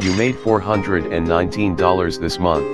You made $419 this month.